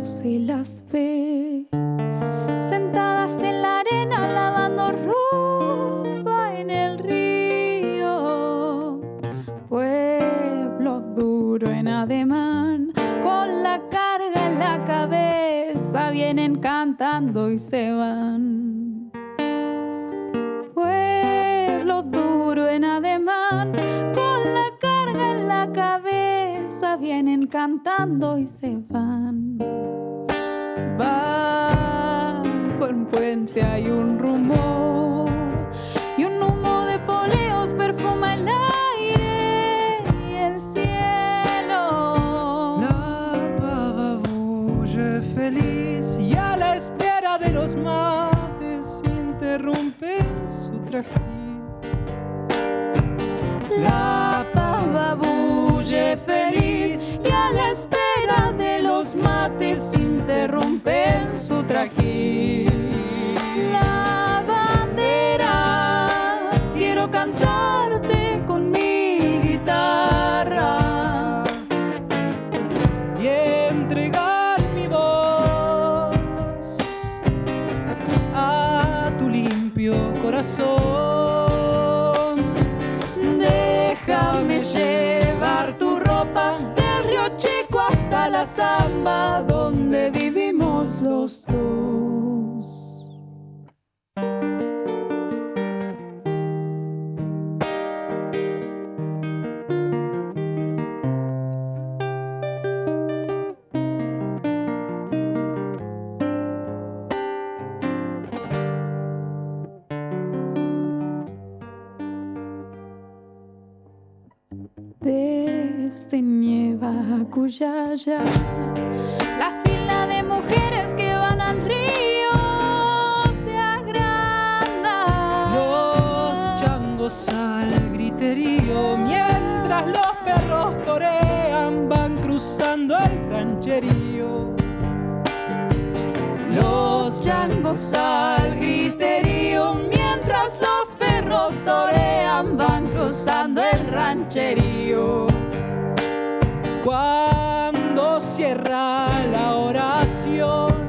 se las ve sentadas en la arena lavando ropa en el río. Pueblo duro en ademán, con la carga en la cabeza, vienen cantando y se van. Cantando y se van. Bajo el puente hay un rumor y un humo de poleos perfuma el aire y el cielo. La bulle feliz y a la espera de los mates interrumpe su trajín. La los mates interrumpen su trajín. La bandera, quiero cantarte con mi guitarra. y entregar mi voz a tu limpio corazón. Desde Nieva a Cuyaya, la fila de mujeres que van al río se agranda. Los changos al griterío mientras los perros torean van cruzando el rancherío. Los changos al griterío mientras los perros torean van cruzando el rancherío. Cuando cierra la oración,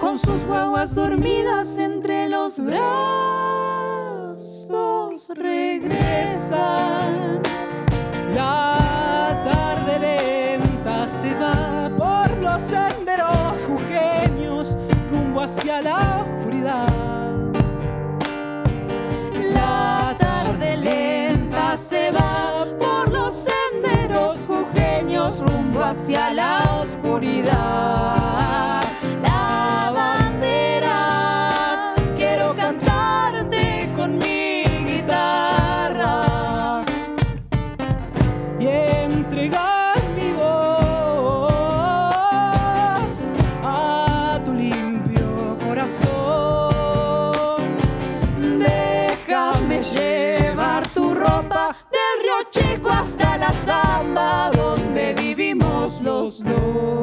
con sus guaguas dormidas entre los brazos regresan. la tarde lenta se va por los senderos jujeños rumbo hacia la oscuridad. La tarde lenta se va hacia la oscuridad. La bandera, quiero cantarte con mi guitarra. y entregar mi voz a tu limpio corazón. Déjame llevar tu ropa del río Chico hasta la zamba slow.